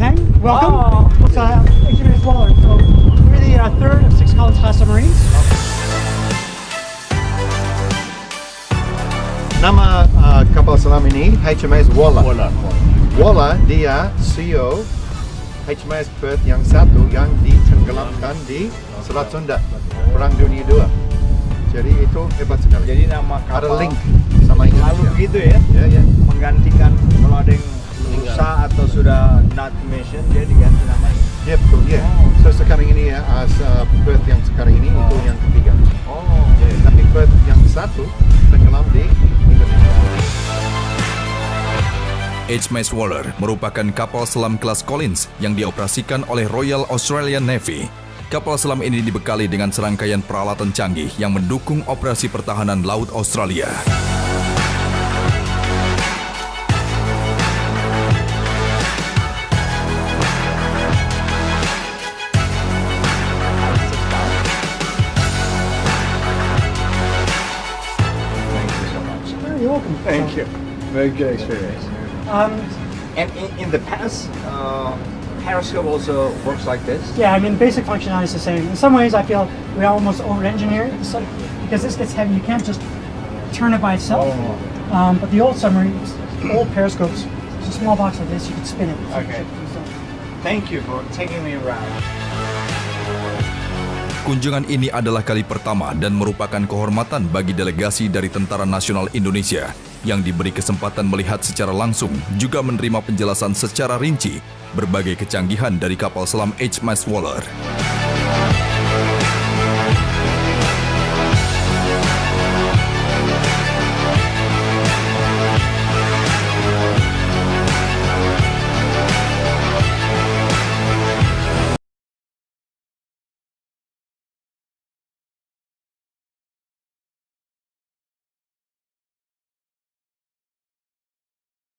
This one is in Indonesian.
Tang. Welcome. Oh. It's uh, Incubator Waller. So we're the uh, third of six college class submarines. Nama uh, kapal selam ini HMS Waller. Waller. Waller dia CEO HMS Perth yang satu yang ditenggelamkan di Selat Sunda Perang Dunia II. Jadi itu hebat sekali. Jadi nama kapal ada link sama Indonesia. Lalu gitu ya? Ya yeah, ya. Yeah. Menggantikan kalau ada yang not mission dia diganti namanya. Ya betul ya. So sekarang ini ya as uh, Perth yang sekarang ini itu yang ketiga. Oh. Ya, tapi Perth yang satu tenggelam di Indonesia. HMS Waller merupakan kapal selam kelas Collins yang dioperasikan oleh Royal Australian Navy. Kapal selam ini dibekali dengan serangkaian peralatan canggih yang mendukung operasi pertahanan laut Australia. You're welcome. Thank you. Very good experience. Um, And in, in the past, uh, Periscope also works like this. yeah, I mean, basic functionality is the same. In some ways, I feel we almost over-engineer it so, because this gets heavy. You can't just turn it by itself. Oh. Um, but the old submarines, old periscopes, it's a small box like this. You can spin it. Okay. Thank you for taking me around. Kunjungan ini adalah kali pertama dan merupakan kehormatan bagi delegasi dari Tentara Nasional Indonesia yang diberi kesempatan melihat secara langsung juga menerima penjelasan secara rinci berbagai kecanggihan dari kapal selam HMS Waller.